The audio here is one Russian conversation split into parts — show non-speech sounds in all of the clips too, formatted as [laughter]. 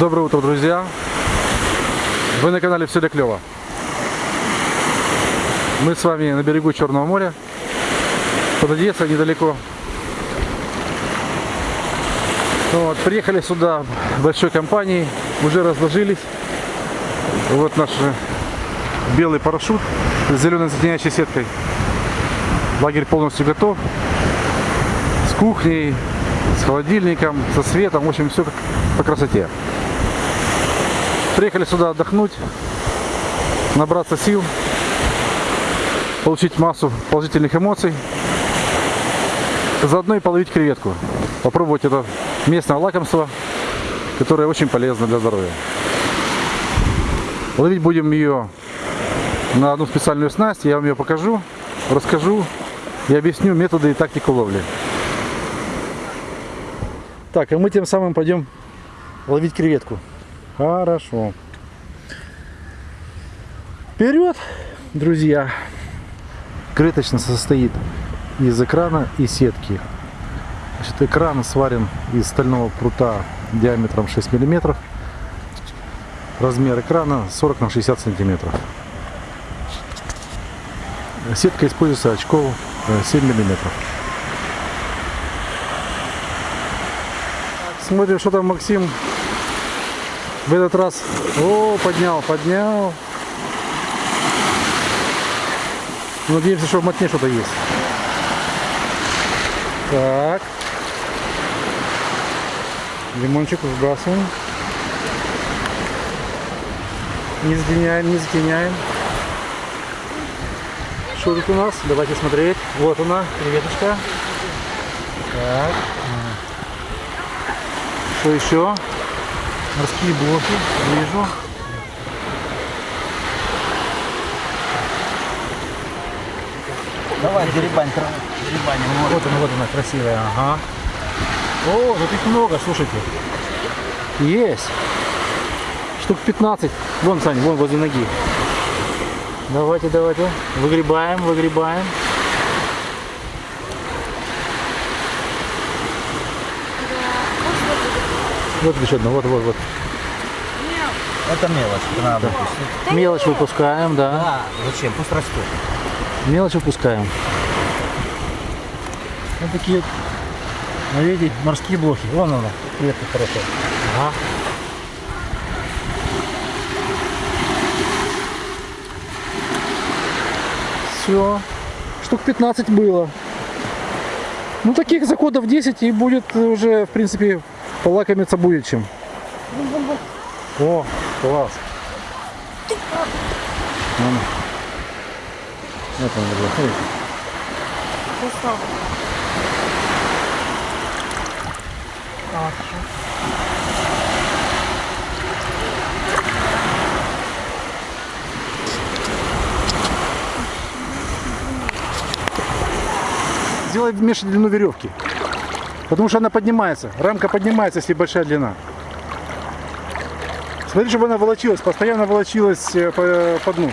Доброе утро, друзья! Вы на канале Все для клево. Мы с вами на берегу Черного моря, под Одессой недалеко. Вот, приехали сюда большой компанией, уже разложились. Вот наш белый парашют с зеленой затеняющей сеткой. Лагерь полностью готов. С кухней, с холодильником, со светом, в общем, все как по красоте. Приехали сюда отдохнуть, набраться сил, получить массу положительных эмоций, заодно и половить креветку. Попробовать это местное лакомство, которое очень полезно для здоровья. Ловить будем ее на одну специальную снасть, я вам ее покажу, расскажу и объясню методы и тактику ловли. Так, а мы тем самым пойдем ловить креветку. Хорошо. Вперед, друзья! Крыточно состоит из экрана и сетки. Значит, экран сварен из стального прута диаметром 6 миллиметров. Размер экрана 40 на 60 сантиметров. Сетка используется очков 7 миллиметров. Смотрим, что там Максим в этот раз. О, поднял, поднял. Надеемся, что в мотне что-то есть. Так. Лимончик выбрасываем. Не затеняем, не затеняем. Что тут у нас? Давайте смотреть. Вот она, креветочка. Так. Что еще? Морские блоки. Вижу. Давай, деребань, деребаним. Вот она, вот она, красивая. Ага. О, тут их много, слушайте. Есть. Штук 15. Вон, Сань, вон возле ноги. Давайте, давайте. Выгребаем, выгребаем. Вот еще одна, вот, вот, вот. Это мелочь, это надо выпустить. Мелочь выпускаем, да. Да, зачем? Пусть растет. Мелочь выпускаем. Вот такие, вот, видите, морские блоки. Вон она, клетка хорошая. Ага. Все. Штук 15 было. Ну, таких заходов 10 и будет уже, в принципе, полакомиться будет чем. О, класс. Он уже, смотрите. Сделай меньше длину веревки. Потому что она поднимается. Рамка поднимается, если большая длина. Смотри, чтобы она волочилась, постоянно волочилась э, по, по дну.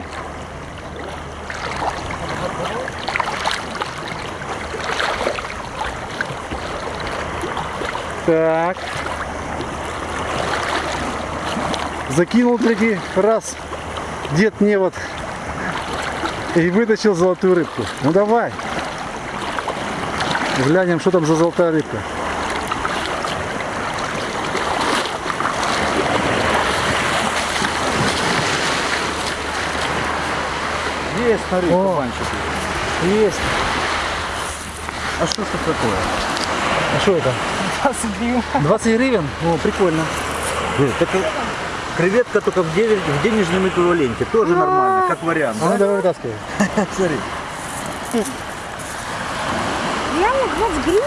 Так. Закинул третий раз дед невод и вытащил золотую рыбку. Ну давай. Глянем, что там за золотая рыбка. Есть, смотри, О. кабанчик. Есть. А что это такое? А что это? 20 гривен. 20 гривен? О, прикольно. Так креветка только в, девять- в денежном эквиваленте. Тоже нормально, как вариант. А ну да? давай вытаскивай. [laughs] Смотри. Реально 20 гривен?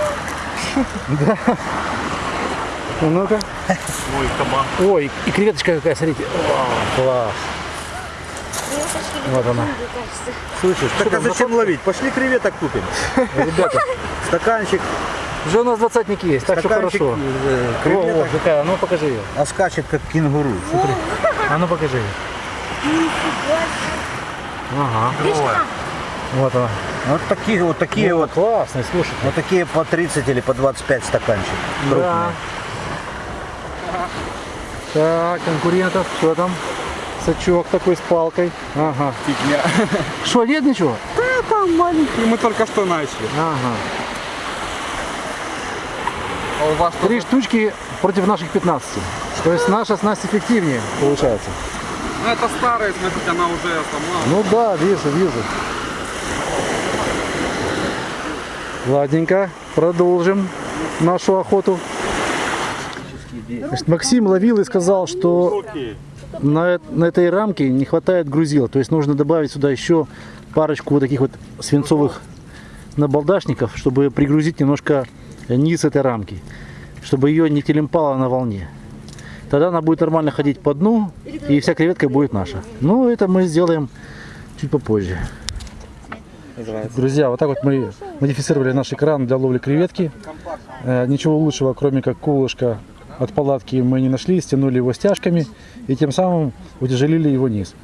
Ну, ну-ка. Ой, кабан. Ой, и креветочка какая, смотрите. О, класс. Вот она. Слышишь, так а зачем ловить? Пошли креветок купим. Ребята, [laughs] Стаканчик, уже у нас двадцатник есть, так что стаканчик хорошо. э, О, о, креветок. какая, а ну покажи ее. А скачет как кенгуру. А ну покажи ее. Ага. Вот она. Вот такие вот такие Ну, вот. классный, слушай. Вот такие по 30 или по 25 стаканчик. Да. Крупные. Так, конкурентов, что там? Сачок такой с палкой. Ага. Фигня. [laughs] Что, нет ничего? Да, там маленький, мы только что начали. Ага. А у вас Три штучки против наших 15. То есть наша снасть эффективнее получается. Ну это старая, смотрите, она уже сама. Ну да, вижу, вижу. Ладненько, продолжим нашу охоту. Значит, Максим ловил и сказал, что на, на этой рамке не хватает грузила. То есть нужно добавить сюда еще парочку вот таких вот свинцовых набалдашников, чтобы пригрузить немножко низ этой рамки, чтобы ее не телемпало на волне. Тогда она будет нормально ходить по дну, и вся креветка будет наша. Но это мы сделаем чуть попозже. Друзья, вот так вот мы модифицировали наш экран для ловли креветки. Э, Ничего лучшего, кроме как колышко от палатки мы не нашли, стянули его стяжками и тем самым утяжелили его низ.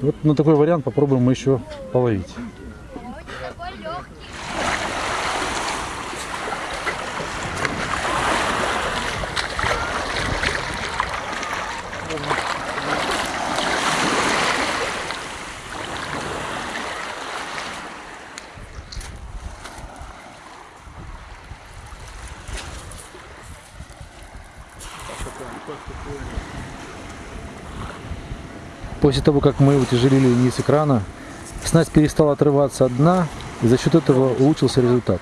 Вот на такой вариант попробуем мы еще половить. После того, как мы утяжелили низ экрана, снасть перестала отрываться от дна, и за счет этого улучшился результат.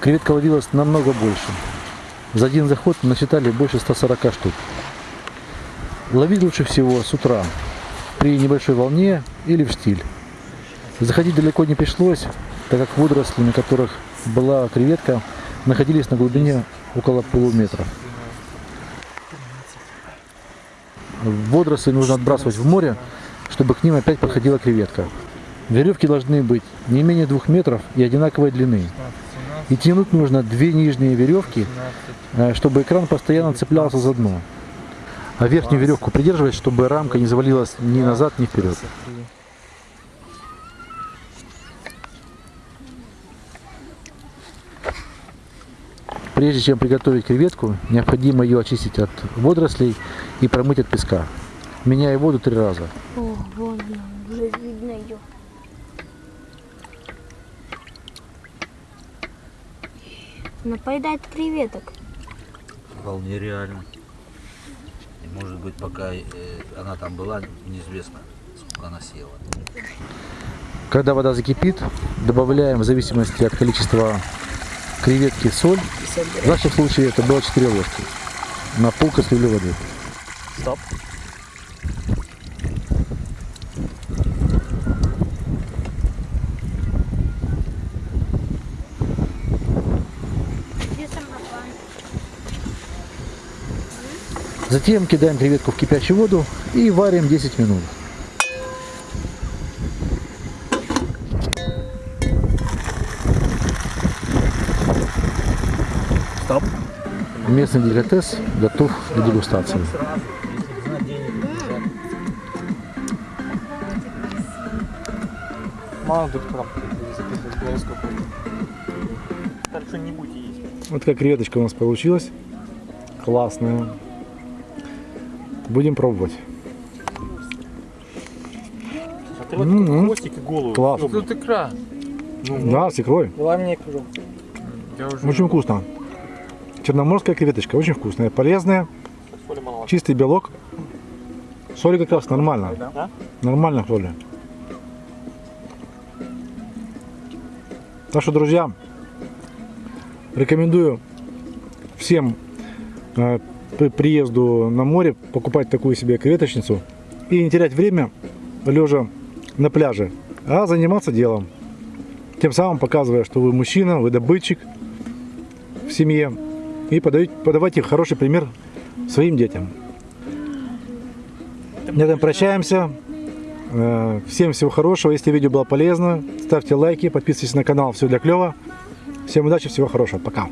Креветка ловилась намного больше. За один заход насчитали больше 140 штук. Ловить лучше всего с утра, при небольшой волне или в штиль. Заходить далеко не пришлось, так как водоросли, на которых была креветка, находились на глубине около полуметра. Водоросли нужно отбрасывать в море, чтобы к ним опять подходила креветка. Веревки должны быть не менее двух метров и одинаковой длины. И тянуть нужно две нижние веревки, э, чтобы экран постоянно цеплялся за дно. А верхнюю веревку придерживать, чтобы рамка не завалилась ни назад, ни вперед. Прежде чем приготовить креветку, необходимо ее очистить от водорослей и промыть от песка. Меняя воду три раза. О, вон она, уже видно ее. Она поедает креветок. Вполне реально. И может быть пока э, она там была, неизвестно, сколько она съела. Когда вода закипит, добавляем в зависимости от количества креветки соль. В нашем случае это было 4 ложки на пол кастрюли воды. Стоп. Затем кидаем креветку в кипящую воду и варим 10 минут. Местный деликатес готов для дегустации. Мало тут записывать Так что не будете есть. Вот такая креветочка у нас получилась. Классная. Будем пробовать. Смотри, вот Мгм. хвостик и голову. Класс. Тут икра. Да, с икрой. Мне икру. Очень вкусно. Черноморская креветочка. Очень вкусная. Полезная. Чистый белок. Соли как раз нормально. Да? Нормально соли. Так что, друзья, рекомендую всем э, при приезду на море покупать такую себе креветочницу и не терять время лежа на пляже, а заниматься делом. Тем самым показывая, что вы мужчина, вы добытчик в семье и подаете, подавайте хороший пример своим детям. На этом прощаемся. Э, Всем всего хорошего. Если видео было полезно, ставьте лайки, подписывайтесь на канал. Все для клева. Всем удачи, всего хорошего. Пока.